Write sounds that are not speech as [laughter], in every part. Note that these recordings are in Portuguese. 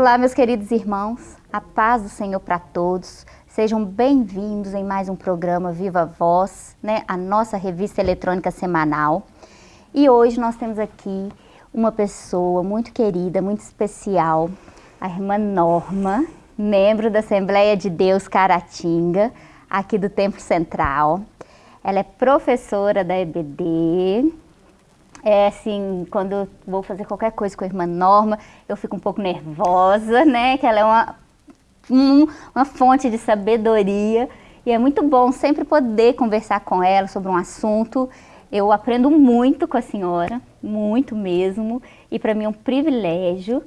Olá, meus queridos irmãos, a paz do Senhor para todos. Sejam bem-vindos em mais um programa Viva Voz, né, a nossa revista eletrônica semanal. E hoje nós temos aqui uma pessoa muito querida, muito especial, a irmã Norma, membro da Assembleia de Deus Caratinga, aqui do Templo Central. Ela é professora da EBD, é assim, quando vou fazer qualquer coisa com a irmã Norma, eu fico um pouco nervosa, né? Que ela é uma, um, uma fonte de sabedoria e é muito bom sempre poder conversar com ela sobre um assunto. Eu aprendo muito com a senhora, muito mesmo, e para mim é um privilégio.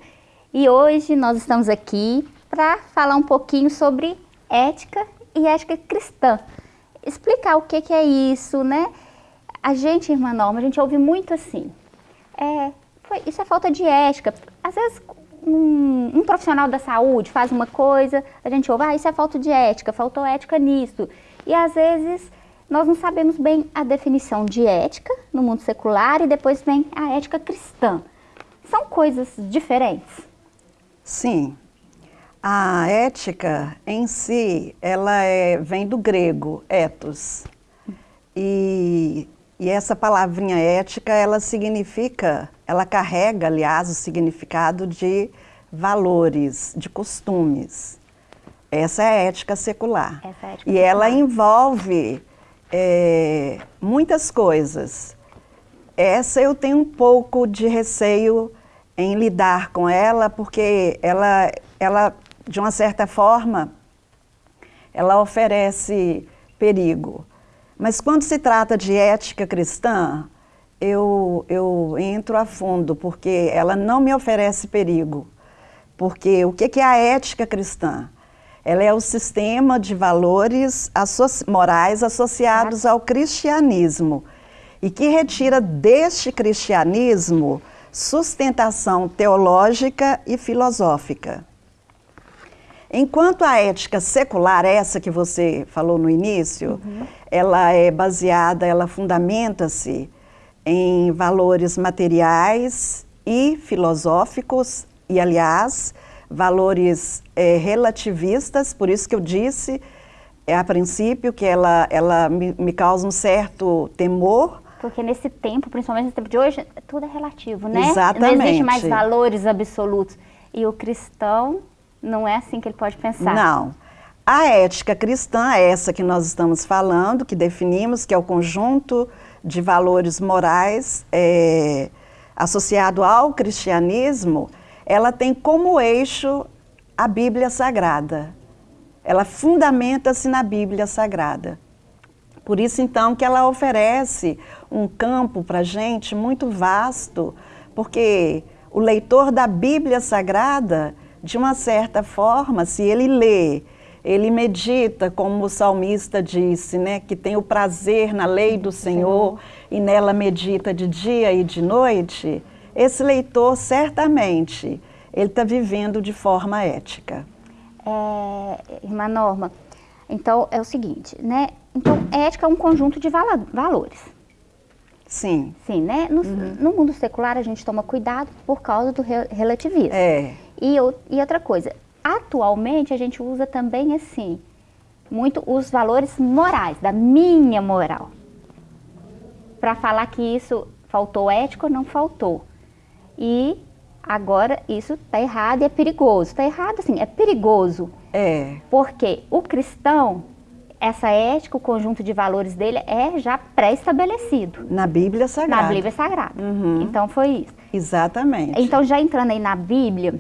E hoje nós estamos aqui para falar um pouquinho sobre ética e ética cristã. Explicar o que, que é isso, né? A gente, irmã Norma, a gente ouve muito assim, é, foi, isso é falta de ética. Às vezes um, um, profissional da saúde faz uma coisa, a gente ouve, ah, isso é falta de ética, faltou ética nisso. E às vezes nós não sabemos bem a definição de ética no mundo secular e depois vem a ética cristã. São coisas diferentes? Sim. A ética em si, ela é, vem do grego, ethos. E e essa palavrinha ética, ela significa, ela carrega, aliás, o significado de valores, de costumes. Essa é a ética secular. Essa é a ética e secular. ela envolve é, muitas coisas. Essa eu tenho um pouco de receio em lidar com ela, porque ela, ela de uma certa forma, ela oferece perigo. Mas quando se trata de ética cristã, eu, eu entro a fundo, porque ela não me oferece perigo. Porque o que é a ética cristã? Ela é o sistema de valores morais associados ao cristianismo e que retira deste cristianismo sustentação teológica e filosófica. Enquanto a ética secular, essa que você falou no início, uhum. ela é baseada, ela fundamenta-se em valores materiais e filosóficos, e aliás, valores é, relativistas, por isso que eu disse é, a princípio que ela, ela me, me causa um certo temor, porque nesse tempo, principalmente no tempo de hoje, tudo é relativo, né? Exatamente. Não existe mais valores absolutos. E o cristão não é assim que ele pode pensar. Não. A ética cristã, é essa que nós estamos falando, que definimos, que é o conjunto de valores morais é, associado ao cristianismo, ela tem como eixo a Bíblia Sagrada. Ela fundamenta-se na Bíblia Sagrada. Por isso, então, que ela oferece um campo para a gente muito vasto, porque o leitor da Bíblia Sagrada, de uma certa forma, se ele lê, ele medita, como o salmista disse, né, que tem o prazer na lei do Senhor e nela medita de dia e de noite, esse leitor certamente ele está vivendo de forma ética. É, irmã Norma, então é o seguinte, né? Então ética é um conjunto de valores. Sim. Sim, né? No, uhum. no, mundo secular a gente toma cuidado por causa do re relativismo. É. E, e outra coisa, atualmente a gente usa também assim, muito os valores morais, da minha moral. Para falar que isso faltou ético, não faltou. E agora isso está errado e é perigoso. Está errado assim, é perigoso. É. Porque o cristão, essa ética, o conjunto de valores dele é já pré-estabelecido. Na Bíblia Sagrada. Na Bíblia Sagrada. Uhum. Então foi isso. Exatamente. Então já entrando aí na Bíblia,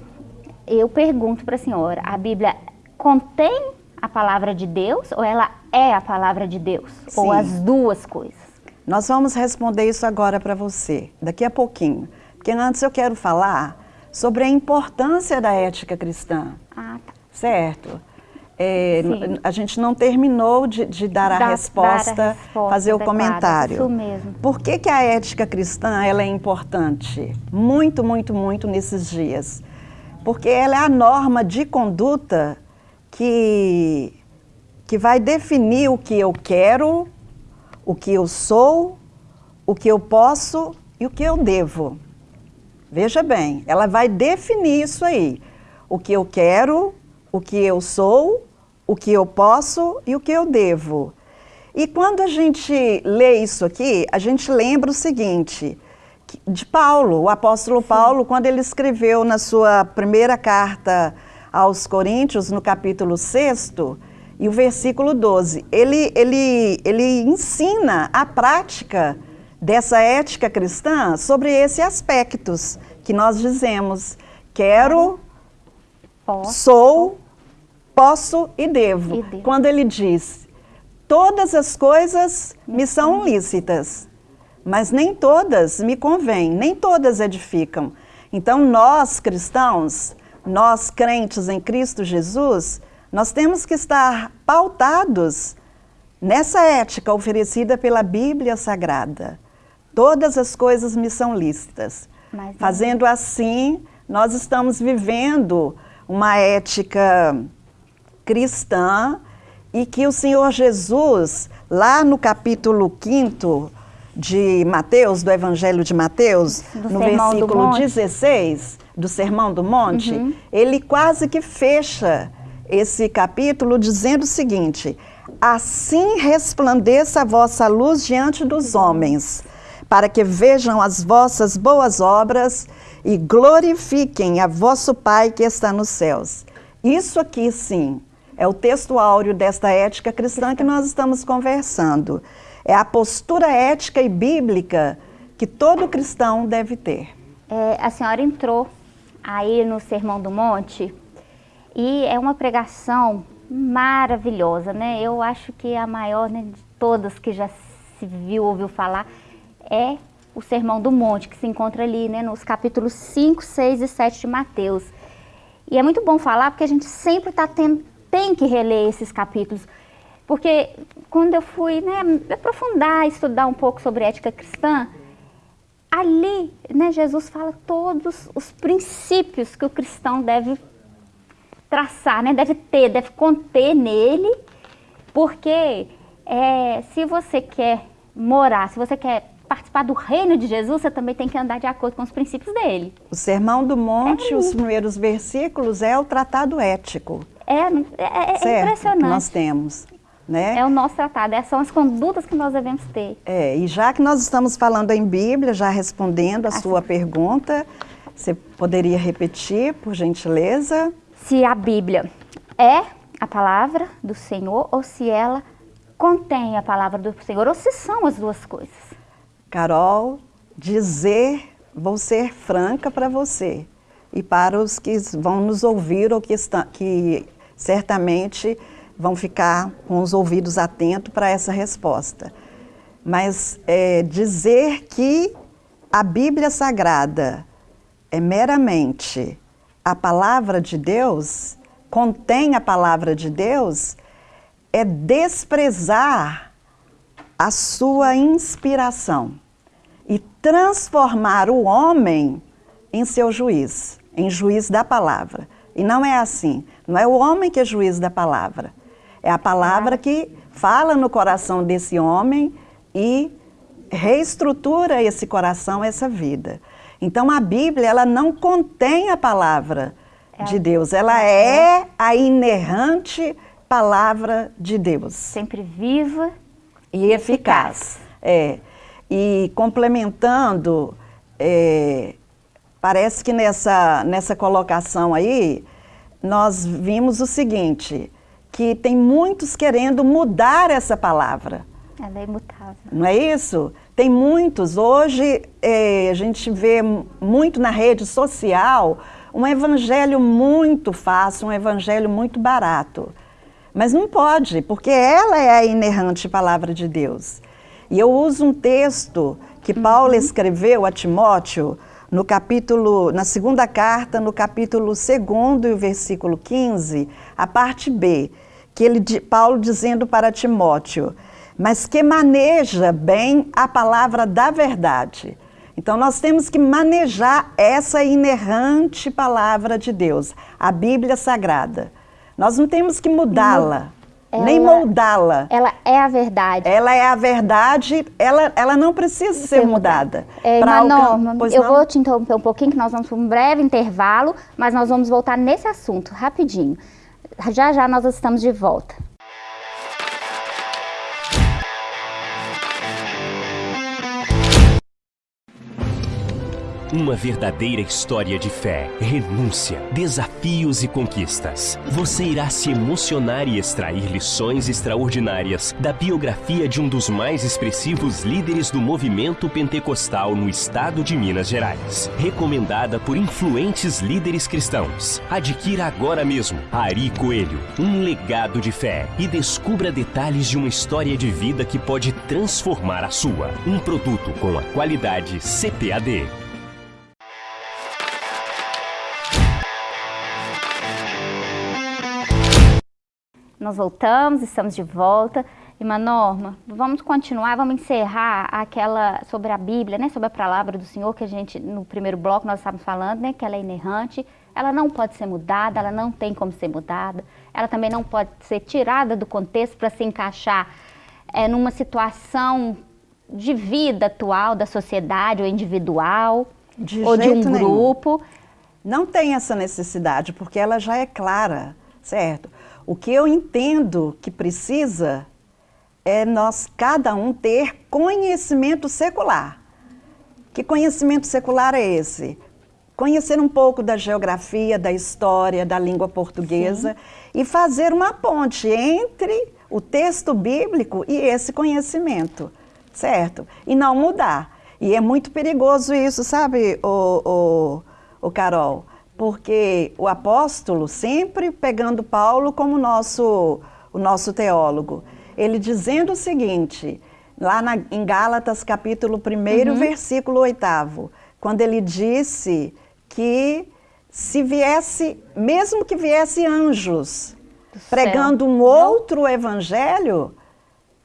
eu pergunto para a senhora, a Bíblia contém a palavra de Deus ou ela é a palavra de Deus? Sim. Ou as duas coisas? Nós vamos responder isso agora para você, daqui a pouquinho. Porque antes eu quero falar sobre a importância da ética cristã. Ah, tá. Certo? É, a gente não terminou de, de dar, a da, resposta, dar a resposta, fazer o comentário. Isso mesmo. Por que, que a ética cristã ela é importante? Muito, muito, muito nesses dias porque ela é a norma de conduta que, que vai definir o que eu quero, o que eu sou, o que eu posso e o que eu devo. Veja bem, ela vai definir isso aí. o que eu quero, o que eu sou, o que eu posso e o que eu devo. E quando a gente lê isso aqui, a gente lembra o seguinte, de Paulo, o apóstolo Sim. Paulo, quando ele escreveu na sua primeira carta aos Coríntios, no capítulo 6, e o versículo 12, ele, ele, ele ensina a prática dessa ética cristã sobre esses aspectos que nós dizemos, quero, posso. sou, posso e devo. e devo. Quando ele diz, todas as coisas me são lícitas, mas nem todas me convêm, nem todas edificam. Então nós cristãos, nós crentes em Cristo Jesus, nós temos que estar pautados nessa ética oferecida pela Bíblia Sagrada. Todas as coisas me são lícitas. Mas, Fazendo assim, nós estamos vivendo uma ética cristã e que o Senhor Jesus, lá no capítulo 5 de Mateus, do Evangelho de Mateus, do no versículo 16, do Sermão do Monte, uhum. ele quase que fecha esse capítulo dizendo o seguinte: Assim resplandeça a vossa luz diante dos homens, para que vejam as vossas boas obras e glorifiquem a vosso Pai que está nos céus. Isso aqui, sim, é o texto áureo desta ética cristã que nós estamos conversando. É a postura ética e bíblica que todo cristão deve ter. É, a senhora entrou aí no Sermão do Monte e é uma pregação maravilhosa, né? Eu acho que a maior né, de todas que já se viu, ouviu falar, é o Sermão do Monte, que se encontra ali né, nos capítulos 5, 6 e 7 de Mateus. E é muito bom falar porque a gente sempre tá tendo, tem que reler esses capítulos. Porque quando eu fui né, aprofundar, estudar um pouco sobre ética cristã, ali né, Jesus fala todos os princípios que o cristão deve traçar, né, deve ter, deve conter nele, porque é, se você quer morar, se você quer participar do reino de Jesus, você também tem que andar de acordo com os princípios dele. O Sermão do Monte, é os primeiros versículos, é o tratado ético. É, é, é, é impressionante. nós temos. Né? É o nosso tratado, essas são as condutas que nós devemos ter. É, e já que nós estamos falando em Bíblia, já respondendo a assim. sua pergunta, você poderia repetir, por gentileza? Se a Bíblia é a palavra do Senhor ou se ela contém a palavra do Senhor, ou se são as duas coisas. Carol, dizer, vou ser franca para você e para os que vão nos ouvir ou que, está, que certamente vão ficar com os ouvidos atentos para essa resposta. Mas é, dizer que a Bíblia Sagrada é meramente a palavra de Deus, contém a palavra de Deus, é desprezar a sua inspiração e transformar o homem em seu juiz, em juiz da palavra. E não é assim. Não é o homem que é juiz da palavra. É a palavra que fala no coração desse homem e reestrutura esse coração, essa vida. Então a Bíblia, ela não contém a palavra é de Deus, ela é a inerrante palavra de Deus. Sempre viva e eficaz. É. E complementando, é, parece que nessa, nessa colocação aí, nós vimos o seguinte, que tem muitos querendo mudar essa palavra. Ela é imutável. Não é isso? Tem muitos. Hoje é, a gente vê muito na rede social um evangelho muito fácil, um evangelho muito barato. Mas não pode, porque ela é a inerrante palavra de Deus. E eu uso um texto que Paulo uhum. escreveu a Timóteo, no capítulo, na segunda carta, no capítulo 2 e o versículo 15, a parte B, que ele, Paulo dizendo para Timóteo, mas que maneja bem a palavra da verdade. Então nós temos que manejar essa inerrante palavra de Deus, a Bíblia Sagrada. Nós não temos que mudá-la. Ela, nem moldá-la. Ela é a verdade. Ela é a verdade, ela, ela não precisa ser, ser mudada. É uma norma. Eu não? vou te interromper um pouquinho, que nós vamos para um breve intervalo, mas nós vamos voltar nesse assunto, rapidinho. Já já nós estamos de volta. Uma verdadeira história de fé, renúncia, desafios e conquistas. Você irá se emocionar e extrair lições extraordinárias da biografia de um dos mais expressivos líderes do movimento pentecostal no estado de Minas Gerais. Recomendada por influentes líderes cristãos. Adquira agora mesmo Ari Coelho, um legado de fé e descubra detalhes de uma história de vida que pode transformar a sua. Um produto com a qualidade CPAD. Nós voltamos, estamos de volta. Irmã Norma, vamos continuar, vamos encerrar aquela sobre a Bíblia, né, sobre a palavra do Senhor que a gente, no primeiro bloco nós estávamos falando, né, que ela é inerrante, ela não pode ser mudada, ela não tem como ser mudada, ela também não pode ser tirada do contexto para se encaixar é, numa situação de vida atual da sociedade ou individual de ou de um grupo. Não tem essa necessidade, porque ela já é clara, certo? O que eu entendo que precisa é nós, cada um, ter conhecimento secular. Que conhecimento secular é esse? Conhecer um pouco da geografia, da história, da língua portuguesa Sim. e fazer uma ponte entre o texto bíblico e esse conhecimento, certo? E não mudar. E é muito perigoso isso, sabe, o, o, o Carol? Porque o apóstolo, sempre pegando Paulo como nosso, o nosso teólogo, ele dizendo o seguinte, lá na, em Gálatas capítulo 1, uhum. versículo 8, quando ele disse que se viesse, mesmo que viesse anjos pregando um outro evangelho,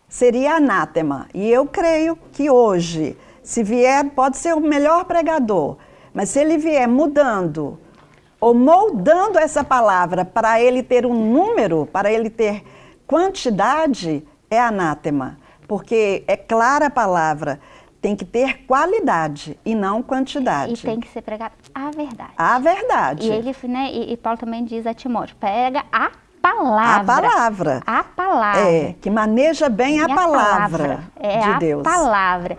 seria anátema. E eu creio que hoje, se vier, pode ser o melhor pregador, mas se ele vier mudando ou moldando essa palavra para ele ter um número, para ele ter quantidade, é anátema. Porque é clara a palavra, tem que ter qualidade e não quantidade. E tem que ser pregado a verdade. A verdade. E ele, né, e, e Paulo também diz a Timóteo, pega a palavra. A palavra. A palavra. É, que maneja bem a, a palavra, palavra é de a Deus. palavra.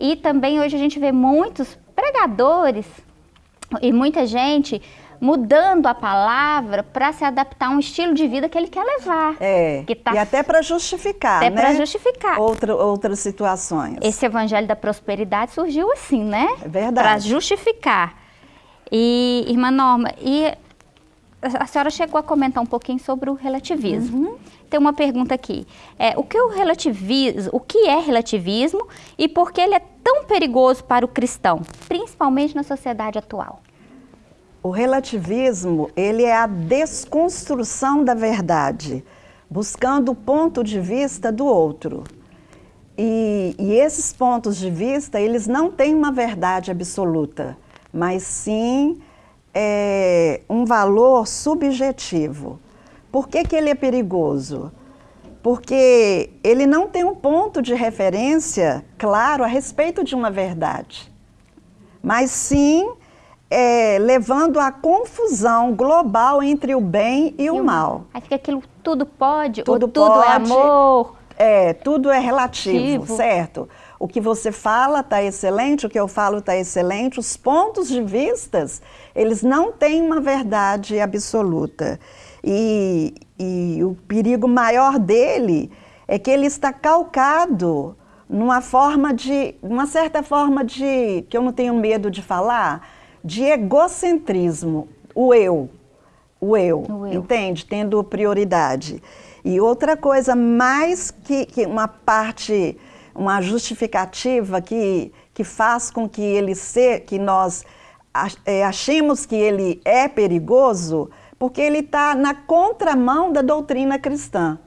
E também hoje a gente vê muitos pregadores e muita gente mudando a palavra para se adaptar a um estilo de vida que ele quer levar. É, tá e até para justificar, até né? para justificar. Outra, outras situações. Esse evangelho da prosperidade surgiu assim, né? É verdade. Para justificar. E, irmã Norma, e a senhora chegou a comentar um pouquinho sobre o relativismo. Uhum. Tem uma pergunta aqui. É, o, que o, relativismo, o que é relativismo e por que ele é tão perigoso para o cristão, principalmente na sociedade atual? O relativismo, ele é a desconstrução da verdade, buscando o ponto de vista do outro. E, e, esses pontos de vista, eles não têm uma verdade absoluta, mas sim é, um valor subjetivo. Por que, que ele é perigoso? Porque ele não tem um ponto de referência claro a respeito de uma verdade, mas sim é, levando à confusão global entre o bem e, e o mal. Aí fica aquilo, tudo pode, tudo ou tudo é pode, é amor. É, tudo é relativo, certo? O que você fala está excelente, o que eu falo está excelente. Os pontos de vistas, eles não têm uma verdade absoluta. E, e o perigo maior dele é que ele está calcado numa forma de, uma certa forma de, que eu não tenho medo de falar, de egocentrismo, o eu, o eu, o eu. entende? Tendo prioridade. E outra coisa mais que, que, uma parte, uma justificativa que, que faz com que ele se, que nós é, achemos que ele é perigoso, porque ele está na contramão da doutrina cristã,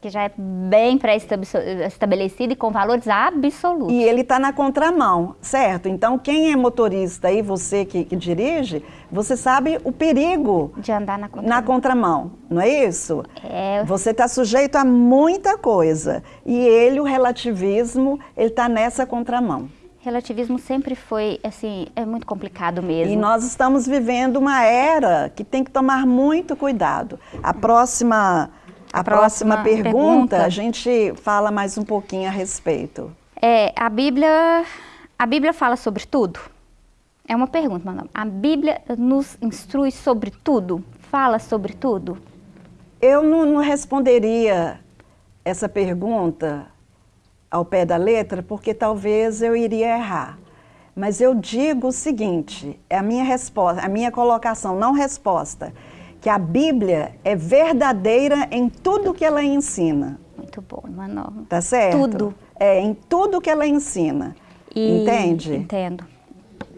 que já é bem pré-estabelecido e com valores absolutos. E ele está na contramão, certo? Então, quem é motorista e você que, que, dirige, você sabe o perigo de andar na contramão, na contramão não é isso? É. Você está sujeito a muita coisa. E ele, o relativismo, ele está nessa contramão. Relativismo sempre foi, assim, é muito complicado mesmo. E nós estamos vivendo uma era que tem que tomar muito cuidado. A próxima a, próxima, próxima pergunta, pergunta, a gente fala mais um pouquinho a respeito. É, a Bíblia, a Bíblia fala sobre tudo? É uma pergunta, Manoel. A Bíblia nos instrui sobre tudo? Fala sobre tudo? Eu não, não responderia essa pergunta ao pé da letra, porque talvez eu iria errar. Mas eu digo o seguinte, é a minha resposta, a minha colocação, não resposta que a Bíblia é verdadeira em tudo que ela ensina. Muito bom, Manoel. Tá certo? Tudo. É, em tudo que ela ensina. E, Entende? Entendo.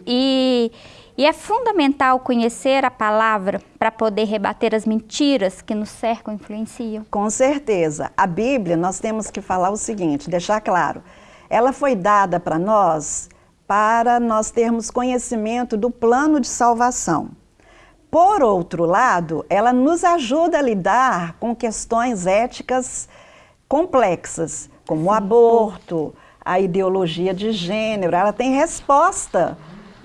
E, e é fundamental conhecer a palavra para poder rebater as mentiras que nos cercam e influenciam. Com certeza. A Bíblia, nós temos que falar o seguinte, deixar claro. Ela foi dada para nós para nós termos conhecimento do plano de salvação. Por outro lado, ela nos ajuda a lidar com questões éticas complexas, como o aborto, a ideologia de gênero. Ela tem resposta.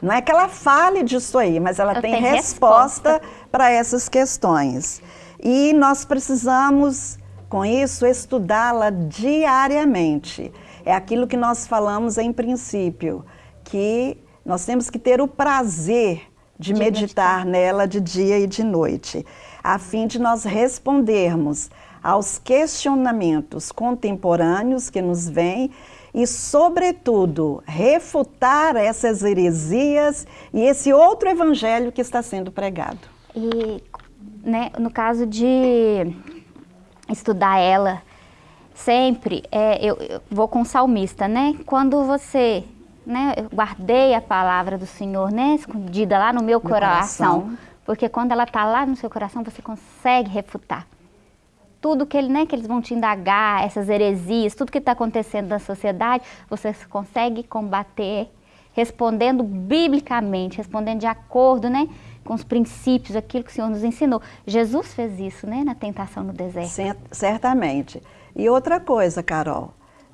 Não é que ela fale disso aí, mas ela, tem, tem, resposta, resposta. para essas questões. E nós precisamos, com isso, estudá-la diariamente. É aquilo que nós falamos em princípio, que nós temos que ter o prazer de, de meditar, meditar nela de dia e de noite, a fim de nós respondermos aos questionamentos contemporâneos que nos vêm e, sobretudo, refutar essas heresias e esse outro evangelho que está sendo pregado. E, né, no caso de estudar ela, sempre, é, eu, eu vou com o salmista, né? Quando você né, eu guardei a palavra do Senhor, né, escondida lá no meu, meu coração, coração, porque quando ela está lá no seu coração, você consegue refutar tudo que, ele, né, que eles vão te indagar, essas heresias, tudo que está acontecendo na sociedade, você consegue combater respondendo biblicamente, respondendo de acordo, né, com os princípios, aquilo que o Senhor nos ensinou. Jesus fez isso, né, na tentação no deserto. Certamente. E outra coisa, Carol,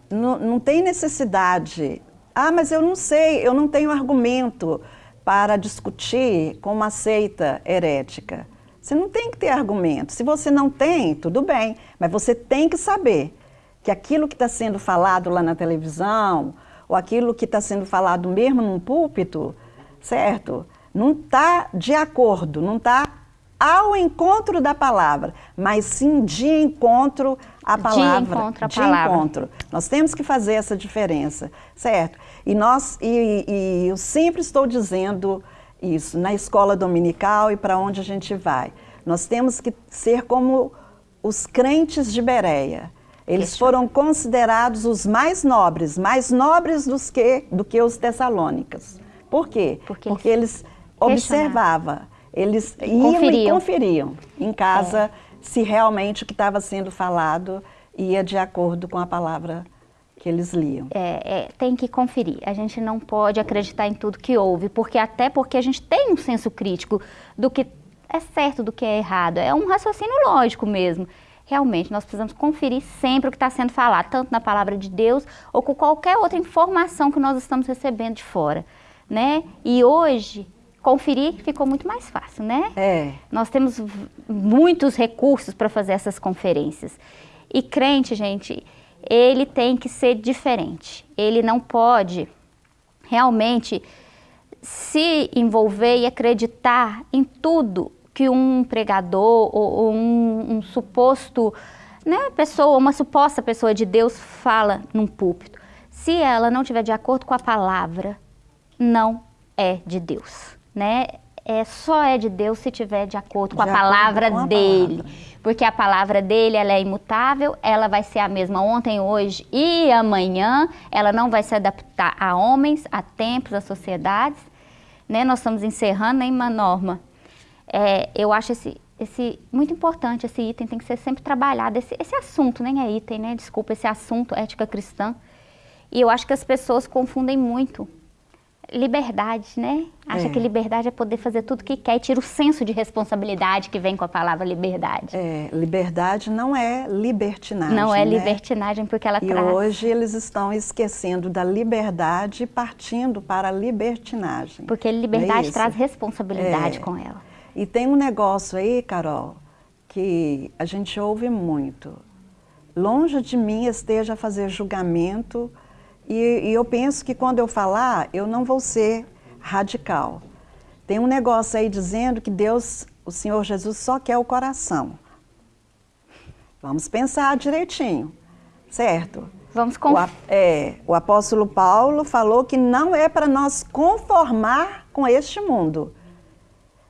não, não tem necessidade ah, mas eu não sei, eu não tenho argumento para discutir com uma seita herética. Você não tem que ter argumento. Se você não tem, tudo bem, mas você tem que saber que aquilo que está sendo falado lá na televisão, ou aquilo que está sendo falado mesmo num púlpito, certo? Não está de acordo, não está ao encontro da palavra, mas sim de encontro à palavra. De encontro à de palavra. encontro. Nós temos que fazer essa diferença, certo? E, nós, e, e eu sempre estou dizendo isso, na escola dominical e para onde a gente vai. Nós temos que ser como os crentes de Bereia. Eles foram considerados os mais nobres, mais nobres dos que, do que os tessalônicas. Por quê? Porque, Porque eles observavam eles iam conferiam. e conferiam em casa é. se realmente o que estava sendo falado ia de acordo com a palavra que eles liam. É, é, tem que conferir. A gente não pode acreditar em tudo que ouve, porque até porque a gente tem um senso crítico do que é certo, do que é errado. É um raciocínio lógico mesmo. Realmente, nós precisamos conferir sempre o que está sendo falado, tanto na palavra de Deus ou com qualquer outra informação que nós estamos recebendo de fora. Né? E hoje, conferir ficou muito mais fácil, né? É. Nós temos muitos recursos para fazer essas conferências. E crente, gente, ele tem que ser diferente. Ele não pode realmente se envolver e acreditar em tudo que um pregador ou, um, um suposto, né, pessoa, uma suposta pessoa de Deus fala num púlpito. Se ela não estiver de acordo com a palavra, não é de Deus né? É, só é de Deus se tiver de acordo com de a palavra com a dele. Palavra. Porque a palavra dele ela é imutável, ela vai ser a mesma ontem, hoje e amanhã. Ela não vai se adaptar a homens, a tempos, a sociedades. Né? Nós estamos encerrando em uma norma. É, eu acho esse, esse, muito importante, esse item tem que ser sempre trabalhado, esse, esse assunto, nem é item, né? Desculpa, esse assunto, ética cristã. E eu acho que as pessoas confundem muito liberdade, né? Acha é. que liberdade é poder fazer tudo o que quer e tira o senso de responsabilidade que vem com a palavra liberdade. É, liberdade não é libertinagem. Não é né? libertinagem porque ela e traz. E hoje eles estão esquecendo da liberdade e partindo para a libertinagem. Porque liberdade é traz responsabilidade é. com ela. E tem um negócio aí, Carol, que a gente ouve muito. Longe de mim esteja a fazer julgamento e, e, eu penso que quando eu falar, eu não vou ser radical. Tem um negócio aí dizendo que Deus, o Senhor Jesus, só quer o coração. Vamos pensar direitinho, certo? Vamos com... o, é, o apóstolo Paulo falou que não é para nós conformar com este mundo,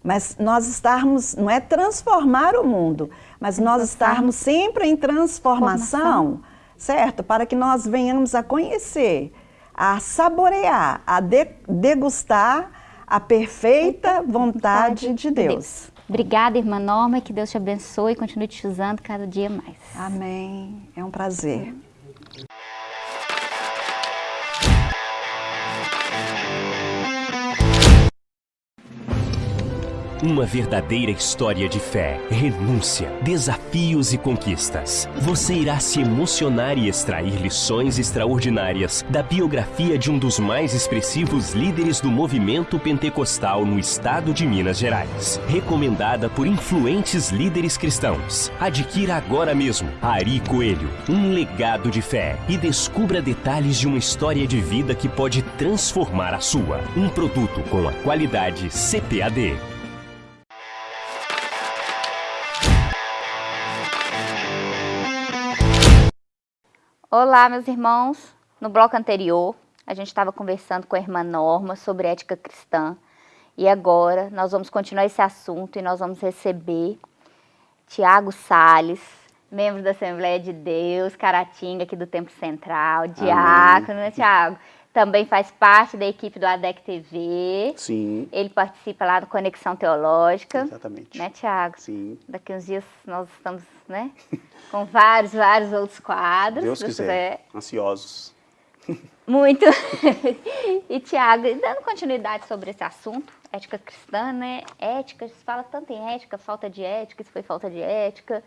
mas nós estarmos, não é transformar o mundo, mas nós estarmos sempre em transformação. transformação certo? Para que nós venhamos a conhecer, a saborear, a de, degustar a perfeita vontade de Deus. Obrigada, irmã Norma, que Deus te abençoe e continue te usando cada dia mais. Amém. É um prazer. Uma verdadeira história de fé, renúncia, desafios e conquistas. Você irá se emocionar e extrair lições extraordinárias da biografia de um dos mais expressivos líderes do movimento pentecostal no estado de Minas Gerais. Recomendada por influentes líderes cristãos. Adquira agora mesmo Ari Coelho, um legado de fé e descubra detalhes de uma história de vida que pode transformar a sua. Um produto com a qualidade CPAD. Olá, meus irmãos. No bloco anterior, a gente estava conversando com a irmã Norma sobre ética cristã. E agora nós vamos continuar esse assunto e nós vamos receber Tiago Sales, membro da Assembleia de Deus, Caratinga, aqui do Templo Central, diácono, né, Tiago? Também faz parte da equipe do ADEC TV. Sim. Ele participa lá do Conexão Teológica. Exatamente. Né, Tiago? Sim. Daqui uns dias nós estamos, né, com vários, vários outros quadros. Deus quiser. quiser. Ansiosos. Muito. [laughs] e, Tiago, dando continuidade sobre esse assunto, ética cristã, né? Ética, se fala tanto em ética, falta de ética, isso foi falta de ética.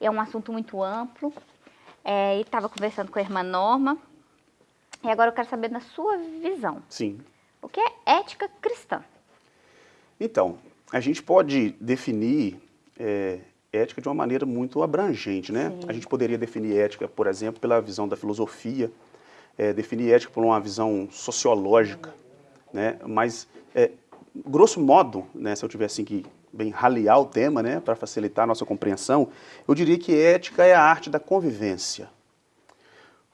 É um assunto muito amplo. É, e estava conversando com a irmã Norma, e agora eu quero saber na sua visão. Sim. O que é ética cristã? Então, a gente pode definir é, ética de uma maneira muito abrangente, né? Sim. A gente poderia definir ética, por exemplo, pela visão da filosofia, é, definir ética por uma visão sociológica, né? Mas, é, grosso modo, né, se eu tivesse que bem raliar o tema, né, para facilitar a nossa compreensão, eu diria que ética é a arte da convivência.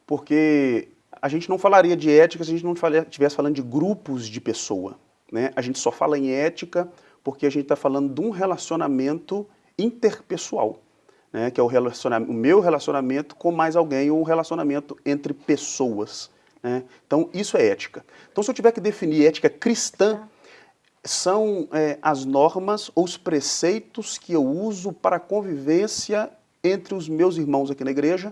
Porque a gente não falaria de ética se a gente não estivesse falando de grupos de pessoa. Né? A gente só fala em ética porque a gente está falando de um relacionamento interpessoal, né? que é o, relacionamento, o meu relacionamento com mais alguém ou um relacionamento entre pessoas. Né? Então, isso é ética. Então, se eu tiver que definir ética cristã, são é, as normas ou os preceitos que eu uso para a convivência entre os meus irmãos aqui na igreja,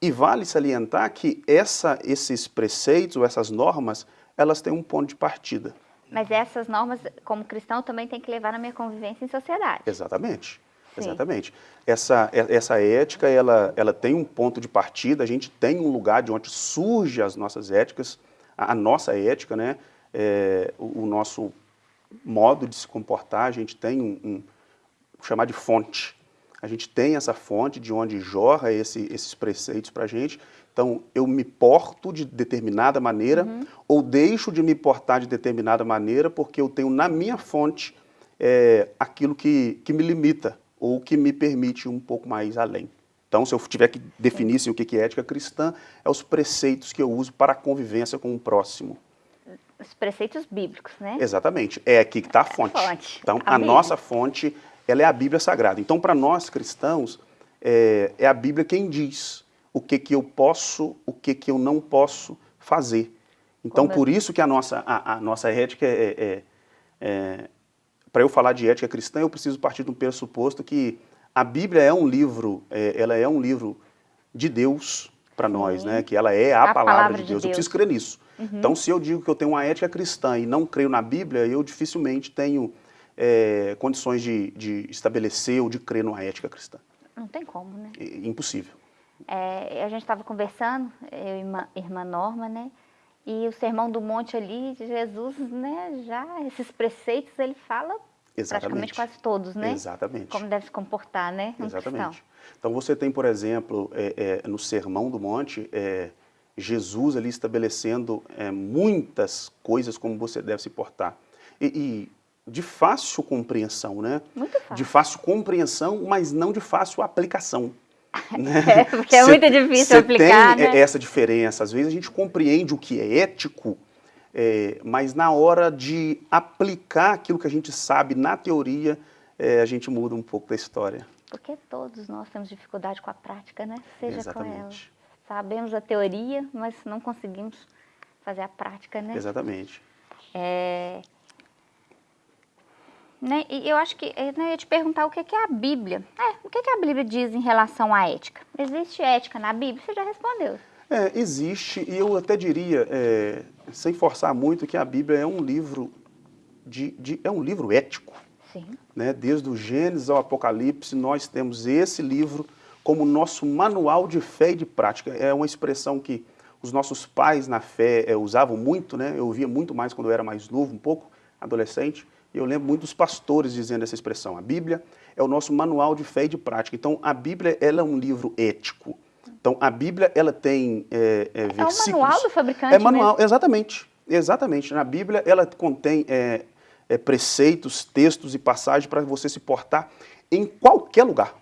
e vale salientar que essa, esses preceitos ou essas normas, elas têm um ponto de partida. Mas essas normas, como cristão, também tem que levar na minha convivência em sociedade. Exatamente. Sim. Exatamente. Essa, essa ética, ela, ela tem um ponto de partida, a gente tem um lugar de onde surgem as nossas éticas, a, a nossa ética, né? É, o, o, nosso modo de se comportar, a gente tem um, um chamar de fonte a gente tem essa fonte de onde jorra esse, esses preceitos para a gente. Então, eu me porto de determinada maneira uhum. ou deixo de me portar de determinada maneira porque eu tenho na minha fonte é, aquilo que, que me limita ou que me permite um pouco mais além. Então, se eu tiver que definir assim, o que é ética cristã, é os preceitos que eu uso para a convivência com o próximo. Os preceitos bíblicos, né? Exatamente. É aqui que está a fonte. É a fonte. Então, a, a nossa fonte ela é a Bíblia Sagrada. Então, para nós cristãos, é, é, a Bíblia quem diz o que, que eu posso, o que, que eu não posso fazer. Então, Como por é? isso que a nossa, a, a nossa ética é, é, é para eu falar de ética cristã, eu preciso partir de um pressuposto que a Bíblia é um livro, é, ela é um livro de Deus para nós, né? Que ela é a, a palavra, palavra, de, Deus. de Deus. Eu preciso crer nisso. Uhum. Então, se eu digo que eu tenho uma ética cristã e não creio na Bíblia, eu dificilmente tenho é, condições de, de, estabelecer ou de crer numa ética cristã. Não tem como, né? É, impossível. É, a gente estava conversando, eu e irmã, irmã Norma, né? E o Sermão do Monte ali, Jesus, né, já esses preceitos, ele fala Exatamente. praticamente quase todos, né? Exatamente. Como deve se comportar, né? Um Exatamente. Cristão. Então você tem, por exemplo, é, é, no Sermão do Monte, é, Jesus ali estabelecendo é, muitas coisas como você deve se portar. E, e, de fácil compreensão, né? Muito fácil. De fácil compreensão, mas não de fácil aplicação. [laughs] Né? É, porque é muito difícil aplicar, tem né? essa diferença. Às vezes a gente compreende o que é ético, é, mas na hora de aplicar aquilo que a gente sabe na teoria, é, a gente muda um pouco da história. Porque todos nós temos dificuldade com a prática, né? Seja Exatamente. com ela. Sabemos a teoria, mas não conseguimos fazer a prática, né? Exatamente. É... Né? E eu acho que né, eu ia te perguntar o que é a Bíblia. É, o que, é que a Bíblia diz em relação à ética? Existe ética na Bíblia? Você já respondeu. É, existe, e eu até diria, é, sem forçar muito, que a Bíblia é um livro de, de, é um livro ético. Sim. Né? Desde o Gênesis ao Apocalipse, nós temos esse livro como nosso manual de fé e de prática. É uma expressão que os nossos pais na fé é, usavam muito, né? eu ouvia muito mais quando eu era mais novo, um pouco, adolescente, eu lembro muito dos pastores dizendo essa expressão. A Bíblia é o nosso manual de fé e de prática. Então, a Bíblia ela é um livro ético. Então, a Bíblia ela tem é, é, versículos... É o manual do fabricante É manual, mesmo. exatamente. Exatamente. Na Bíblia, ela contém é, é preceitos, textos e passagens para você se portar em qualquer lugar.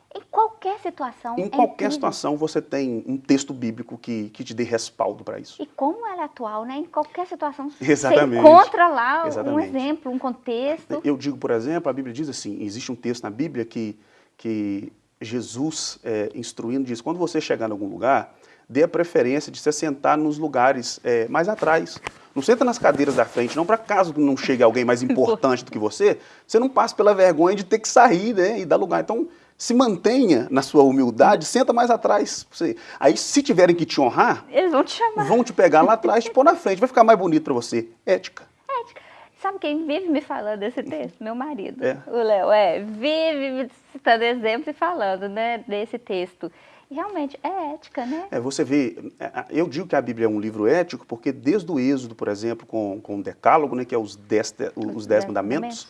Em qualquer situação. Em é qualquer incrível. situação você tem um texto bíblico que, que te dê respaldo para isso. E como ela é atual, né? Em qualquer situação Exatamente. você encontra lá Exatamente. um exemplo, um contexto. Eu digo, por exemplo, a Bíblia diz assim, existe um texto na Bíblia que, que Jesus, é, instruindo, diz, quando você chegar em algum lugar, dê a preferência de se sentar nos lugares é, mais atrás. Não senta nas cadeiras da frente, não, para caso não chegue alguém mais [laughs] importante do que você, você não passe pela vergonha de ter que sair né, e dar lugar. Então, se mantenha na sua humildade, senta mais atrás. Você. Aí, se tiverem que te honrar, eles vão te chamar. Vão te pegar lá atrás e te pôr na frente. Vai ficar mais bonito para você. Ética. Ética. Sabe quem vive me falando desse texto? Meu marido, é. o Léo. É, vive citando exemplos e falando né, desse texto. E realmente é ética, né? É, você vê, é, eu digo que a Bíblia é um livro ético porque desde o Êxodo, por exemplo, com, com o Decálogo, né, que é os dez, os dez mandamentos,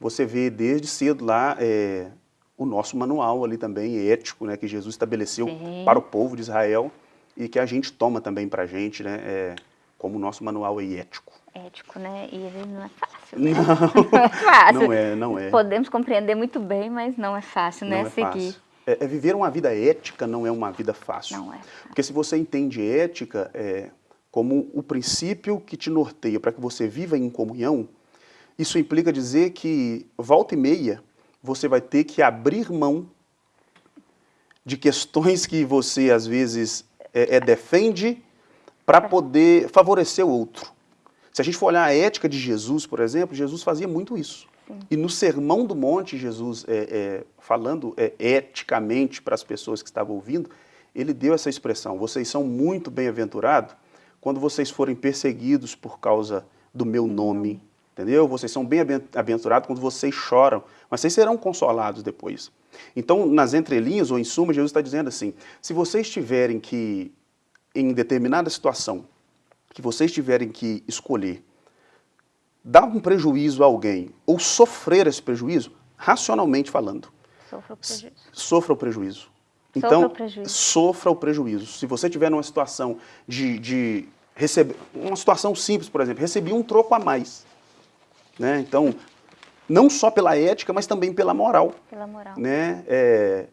você vê desde cedo lá é, o nosso manual ali também ético, né, que Jesus estabeleceu Sim. para o povo de Israel e que a gente toma também para a gente, né, é, como nosso manual aí ético. Ético, né? E ele não é fácil, né? Não, [laughs] não é fácil. Não é, não é. Podemos compreender muito bem, mas não é fácil, né? Não é Seguir. Fácil. É, é, viver uma vida ética não é uma vida fácil. Não é. Porque se você entende ética é, como o princípio que te norteia para que você viva em comunhão, isso implica dizer que, volta e meia, você vai ter que abrir mão de questões que você, às vezes, é, é defende para poder favorecer o outro. Se a gente for olhar a ética de Jesus, por exemplo, Jesus fazia muito isso. E no Sermão do Monte, Jesus, é, é, falando é, eticamente para as pessoas que estavam ouvindo, ele deu essa expressão, vocês são muito bem-aventurados quando vocês forem perseguidos por causa do meu nome, entendeu? Vocês são bem-aventurados quando vocês choram, mas vocês serão consolados depois. Então, nas entrelinhas, ou em suma, Jesus está dizendo assim, se vocês tiverem que, em determinada situação, que vocês tiverem que escolher dar um prejuízo a alguém ou sofrer esse prejuízo, racionalmente falando, sofra o prejuízo. Sofra o prejuízo. Então, sofra o prejuízo. Sofra o prejuízo. Se você tiver numa situação de, de receber, uma situação simples, por exemplo, recebi um troco a mais. Né? Então, não só pela ética, mas também pela moral. Pela moral. Né? É,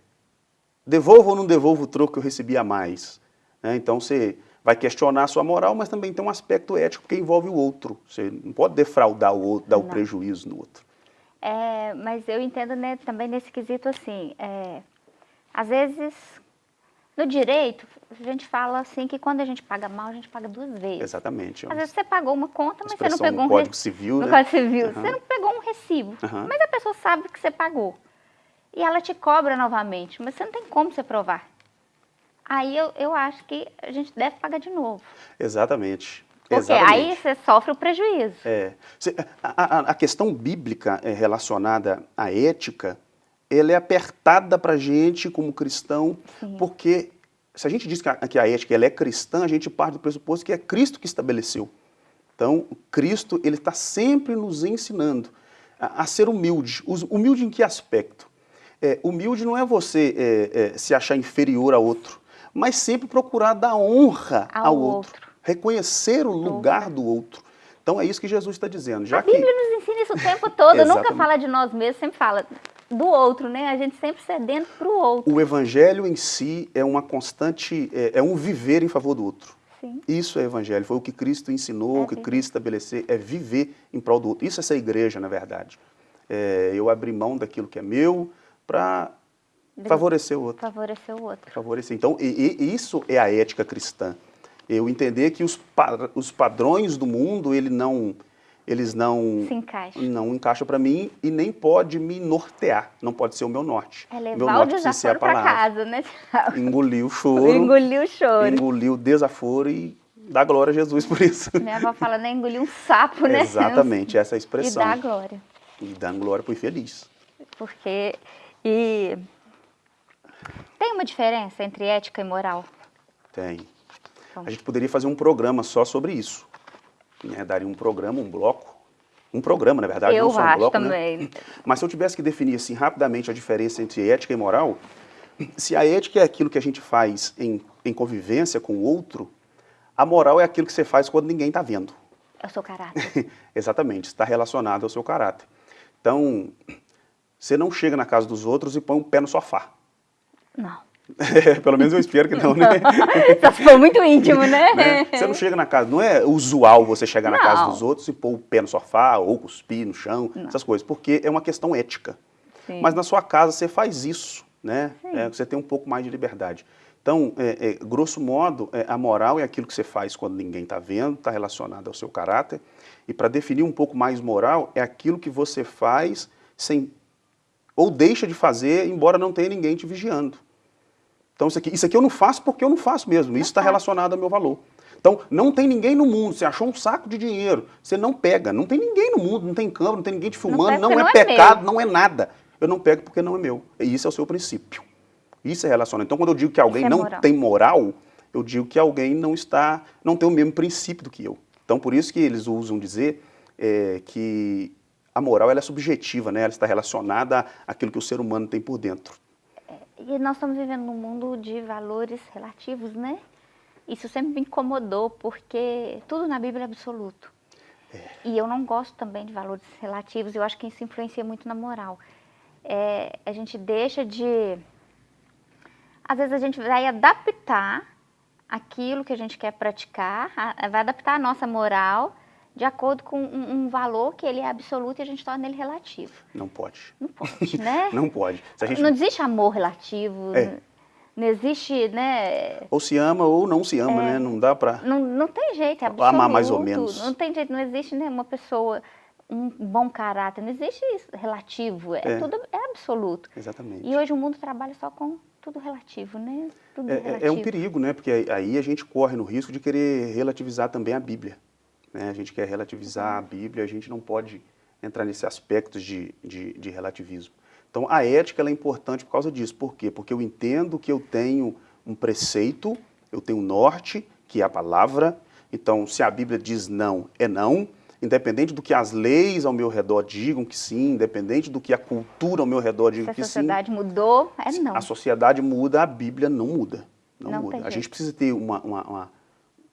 devolvo ou não devolvo o troco que eu recebi a mais? Né? Então, você vai questionar a sua moral, mas também tem um aspecto ético que envolve o outro. Você não pode defraudar o outro, dar o prejuízo no outro. É, mas eu entendo né, também nesse quesito assim, é, às vezes no direito a gente fala assim que quando a gente paga mal a gente paga duas vezes. Exatamente. Às vezes você pagou uma conta, mas você não pegou um Código Civil, no né? Código Civil, uhum. você não pegou um recibo, mas a pessoa sabe que você pagou. E ela te cobra novamente, mas você não tem como você provar. Aí eu, eu acho que a gente deve pagar de novo. Exatamente. Porque Exatamente. aí você sofre o prejuízo. É. A, a, a questão bíblica é, relacionada à ética, ela é apertada para a gente como cristão, Sim. porque se a gente diz que a, que a ética ela é cristã, a gente parte do pressuposto que é Cristo que estabeleceu. Então, Cristo ele está sempre nos ensinando a, a, ser humilde. Humilde em que aspecto? É, humilde não é você é, é, se achar inferior a outro, mas sempre procurar dar honra ao, ao outro. outro reconhecer o lugar do outro. Então é isso que Jesus está dizendo. Já a Bíblia que... nos ensina isso o tempo todo, nunca fala de nós mesmos, sempre fala do outro, né? A gente sempre cedendo para o outro. O evangelho em si é uma constante, é, é, um viver em favor do outro. Sim. Isso é evangelho, foi o que Cristo ensinou, é o que Cristo estabeleceu, é viver em prol do outro. Isso é ser igreja, na verdade. É, eu abrir mão daquilo que é meu para favorecer o outro. Favorecer o outro. Favorecer. Então, e, e isso é a ética cristã eu entender que os, os padrões do mundo, ele não, eles não Se encaixa. não encaixam para mim e nem pode me nortear, não pode ser o meu norte. É levar meu norte o desaforo para casa, né? Engolir o choro. Engolir o choro. Engolir o desaforo e dar glória a Jesus por isso. Minha avó fala, né? Engolir um sapo, né? Exatamente, essa é a expressão. E dar glória. E dar glória para o infeliz. Porque, e... Tem uma diferença entre ética e moral? Tem. A gente poderia fazer um programa só sobre isso. Né? Daria um programa, um bloco. Um programa, na verdade, eu não só um bloco, né? também. Né? Mas se eu tivesse que definir assim rapidamente a diferença entre ética e moral, se a ética é aquilo que a gente faz em, em convivência com o outro, a moral é aquilo que você faz quando ninguém está vendo. É o seu caráter. [laughs] Exatamente, está relacionado ao seu caráter. Então, você não chega na casa dos outros e põe um pé no sofá. Não. [laughs] Pelo menos eu espero que não, né? Só se for muito íntimo, né? né? Você não chega na casa, não é usual você chegar não. na casa dos outros e pôr o pé no sofá ou cuspir no chão, não. essas coisas, porque é uma questão ética. Sim. Mas na sua casa você faz isso, né? É, você tem um pouco mais de liberdade. Então, é, é, grosso modo, é, a moral é aquilo que você faz quando ninguém está vendo, está relacionado ao seu caráter. E para definir um pouco mais moral, é aquilo que você faz sem ou deixa de fazer, embora não tenha ninguém te vigiando. Então isso aqui, isso aqui eu não faço porque eu não faço mesmo, isso está relacionado ao meu valor. Então, não tem ninguém no mundo, você achou um saco de dinheiro, você não pega, não tem ninguém no mundo, não tem câmera, não tem ninguém te filmando, não, não é, não é pecado, não é nada. Eu não pego porque não é meu. E isso é o seu princípio. Isso é relacionado. Então, quando eu digo que alguém é não moral. tem moral, eu digo que alguém não está, não tem o mesmo princípio do que eu. Então, por isso que eles usam dizer é, que a moral ela é subjetiva, né? ela está relacionada àquilo que o ser humano tem por dentro. E nós estamos vivendo num mundo de valores relativos, né? Isso sempre me incomodou, porque tudo na Bíblia é absoluto. É. E eu não gosto também de valores relativos, eu acho que isso influencia muito na moral. É, a gente deixa de... Às vezes a gente vai adaptar aquilo que a gente quer praticar, vai adaptar a nossa moral de acordo com um, um, valor que ele é absoluto e a gente torna ele relativo. Não pode. Não pode, né? [laughs] não pode. Gente... Não existe amor relativo, é. não existe, né? Ou se ama ou não se ama, é. né? Não dá pra... Não, não tem jeito, é absoluto. Amar mais ou menos. Não tem jeito, não existe né, uma pessoa, um bom caráter, não existe isso relativo, é, é. tudo, é absoluto. Exatamente. E hoje o mundo trabalha só com tudo relativo, né? Tudo é, relativo. é um perigo, né? Porque aí a gente corre no risco de querer relativizar também a Bíblia. Né? A gente quer relativizar a Bíblia, a gente não pode entrar nesse aspecto de, de, de relativismo. Então, a ética é importante por causa disso. Por quê? Porque eu entendo que eu tenho um preceito, eu tenho um norte, que é a palavra. Então, se a Bíblia diz não, é não. Independente do que as leis ao meu redor digam que sim, independente do que a cultura ao meu redor diga que sim. Se a sociedade mudou, é não. A sociedade muda, a Bíblia não muda. Não, não muda. A gente precisa ter uma, uma, uma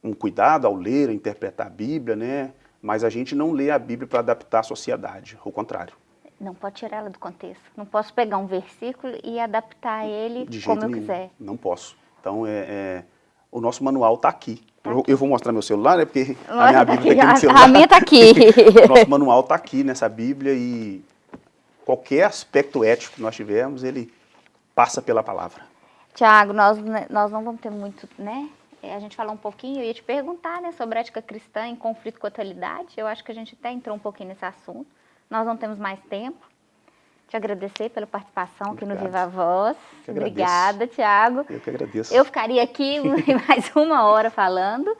um cuidado ao ler, a interpretar a Bíblia, né? mas a gente não lê a Bíblia para adaptar à sociedade, ao contrário. Não pode tirar ela do contexto. Não posso pegar um versículo e adaptar ele como eu nenhum. quiser. Não posso. Então, é, é o nosso manual está aqui. Tá eu, aqui. eu, vou mostrar meu celular, né? Porque a minha Bíblia está aqui no celular. A minha está aqui. [laughs] o nosso manual está aqui nessa Bíblia e qualquer aspecto ético que nós tivermos, ele passa pela palavra. Tiago, nós, nós não vamos ter muito, né? É, a gente falou um pouquinho, eu ia te perguntar né, sobre ética cristã em conflito com a atualidade. Eu acho que a gente até entrou um pouquinho nesse assunto, nós não temos mais tempo. Te agradecer pela participação Obrigado. aqui no Viva Voz. Obrigada, Tiago. Eu que agradeço. Eu ficaria aqui [laughs] mais uma hora falando,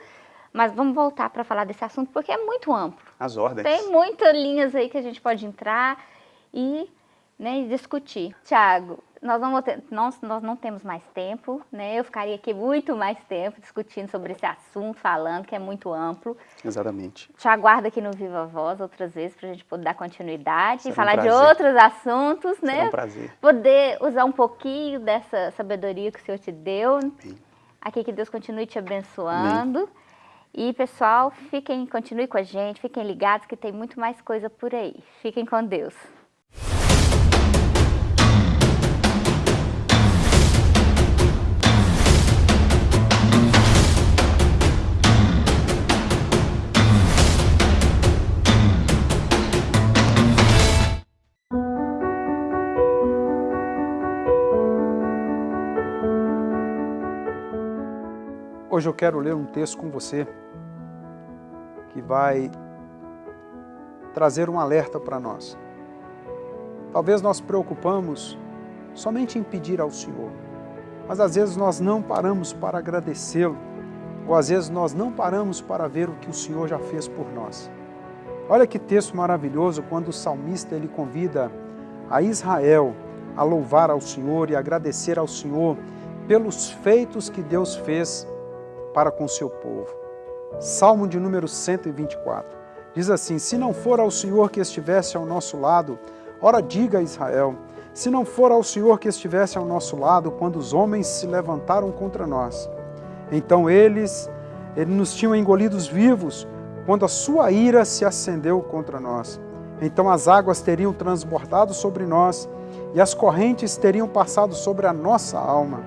mas vamos voltar para falar desse assunto, porque é muito amplo. As ordens. Tem muitas linhas aí que a gente pode entrar e, né, discutir. Tiago, nós não, ter, nós, nós não temos mais tempo, né? Eu ficaria aqui muito mais tempo discutindo sobre esse assunto, falando, que é muito amplo. Exatamente. Te aguardo aqui no Viva Voz outras vezes para a gente poder dar continuidade Será e falar um de outros assuntos, né? Será um prazer. Poder usar um pouquinho dessa sabedoria que o Senhor te deu. Amém. Aqui que Deus continue te abençoando. Amém. E, pessoal, fiquem, continue com a gente, fiquem ligados que tem muito mais coisa por aí. Fiquem com Deus. Hoje eu quero ler um texto com você que vai trazer um alerta para nós. Talvez nós preocupamos somente em pedir ao Senhor, mas às vezes nós não paramos para agradecê-lo, ou às vezes nós não paramos para ver o que o Senhor já fez por nós. Olha que texto maravilhoso quando o salmista ele convida a Israel a louvar ao Senhor e agradecer ao Senhor pelos feitos que Deus fez para com seu povo. Salmo de número 124. Diz assim: Se não for ao Senhor que estivesse ao nosso lado, ora diga a Israel, se não for ao Senhor que estivesse ao nosso lado quando os homens se levantaram contra nós. Então eles, eles nos tinham engolidos vivos quando a sua ira se acendeu contra nós. Então as águas teriam transbordado sobre nós e as correntes teriam passado sobre a nossa alma.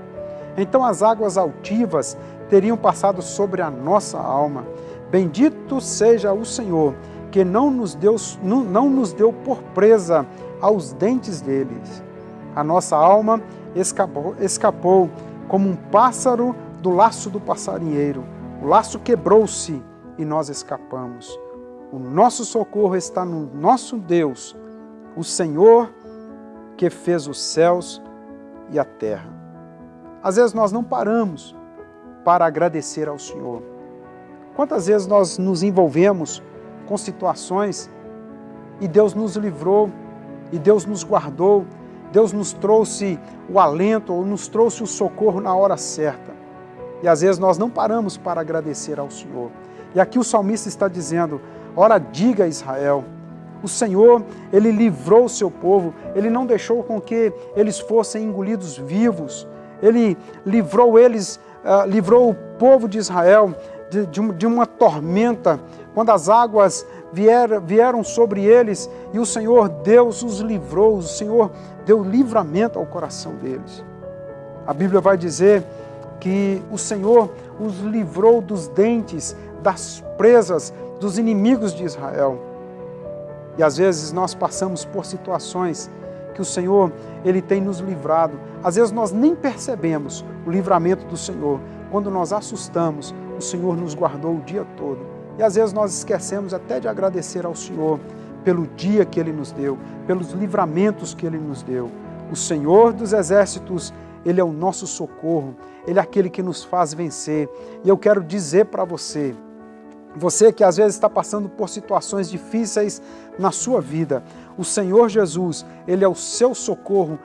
Então as águas altivas teriam passado sobre a nossa alma. Bendito seja o Senhor, que não nos deu, não nos deu por presa aos dentes deles. A nossa alma escapou, escapou como um pássaro do laço do passarinheiro. O laço quebrou-se e nós escapamos. O nosso socorro está no nosso Deus, o Senhor que fez os céus e a terra. Às vezes nós não paramos para agradecer ao Senhor. Quantas vezes nós nos envolvemos com situações e Deus nos livrou, e Deus nos guardou, Deus nos trouxe o alento, ou nos trouxe o socorro na hora certa. E às vezes nós não paramos para agradecer ao Senhor. E aqui o salmista está dizendo, ora diga a Israel, o Senhor, Ele livrou o seu povo, Ele não deixou com que eles fossem engolidos vivos, Ele livrou eles uh, livrou o povo de Israel de, de, de, uma tormenta, quando as águas vier, vieram sobre eles e o Senhor Deus os livrou, o Senhor deu livramento ao coração deles. A Bíblia vai dizer que o Senhor os livrou dos dentes, das presas, dos inimigos de Israel. E às vezes nós passamos por situações que o Senhor ele tem nos livrado. Às vezes nós nem percebemos o livramento do Senhor. Quando nós assustamos, o Senhor nos guardou o dia todo. E às vezes nós esquecemos até de agradecer ao Senhor pelo dia que Ele nos deu, pelos livramentos que Ele nos deu. O Senhor dos Exércitos, Ele é o nosso socorro, Ele é aquele que nos faz vencer. E eu quero dizer para você, você que às vezes está passando por situações difíceis na sua vida, o Senhor Jesus, Ele é o seu socorro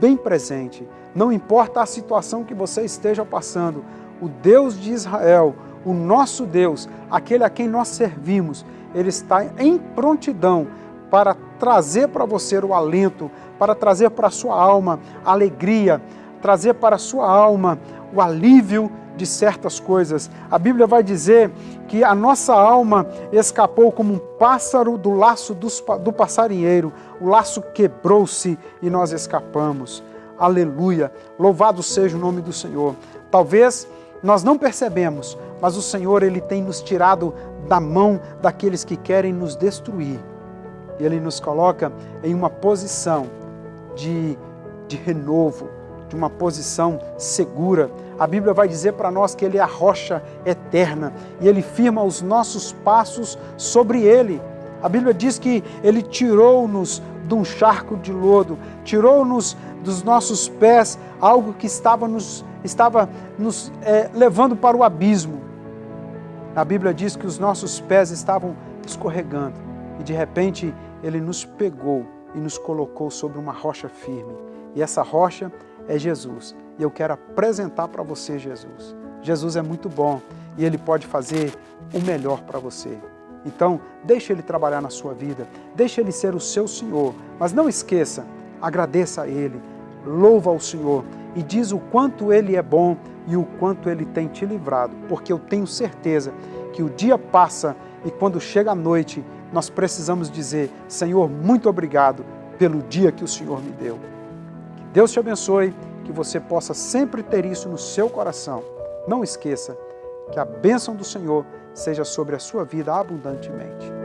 bem presente. Não importa a situação que você esteja passando, o Deus de Israel, o nosso Deus, aquele a quem nós servimos, Ele está em prontidão para trazer para você o alento, para trazer para a sua alma alegria, trazer para a sua alma o alívio de certas coisas. A Bíblia vai dizer que a nossa alma escapou como um pássaro do laço do passarinheiro. O laço quebrou-se e nós escapamos. Aleluia! Louvado seja o nome do Senhor. Talvez nós não percebemos, mas o Senhor ele tem nos tirado da mão daqueles que querem nos destruir. Ele nos coloca em uma posição de, de renovo, de uma posição segura. A Bíblia vai dizer para nós que Ele é a rocha eterna e Ele firma os nossos passos sobre Ele. A Bíblia diz que Ele tirou-nos de um charco de lodo, tirou-nos dos nossos pés algo que estava nos, estava nos é, levando para o abismo. A Bíblia diz que os nossos pés estavam escorregando e de repente Ele nos pegou e nos colocou sobre uma rocha firme. E essa rocha é Jesus. E eu quero apresentar para você Jesus. Jesus é muito bom e Ele pode fazer o melhor para você. Então, deixe Ele trabalhar na sua vida, deixe Ele ser o seu Senhor, mas não esqueça, agradeça a Ele, louva ao Senhor e diz o quanto Ele é bom e o quanto Ele tem te livrado, porque eu tenho certeza que o dia passa e quando chega a noite, nós precisamos dizer, Senhor, muito obrigado pelo dia que o Senhor me deu. Deus te abençoe, que você possa sempre ter isso no seu coração. Não esqueça que a bênção do Senhor seja sobre a sua vida abundantemente.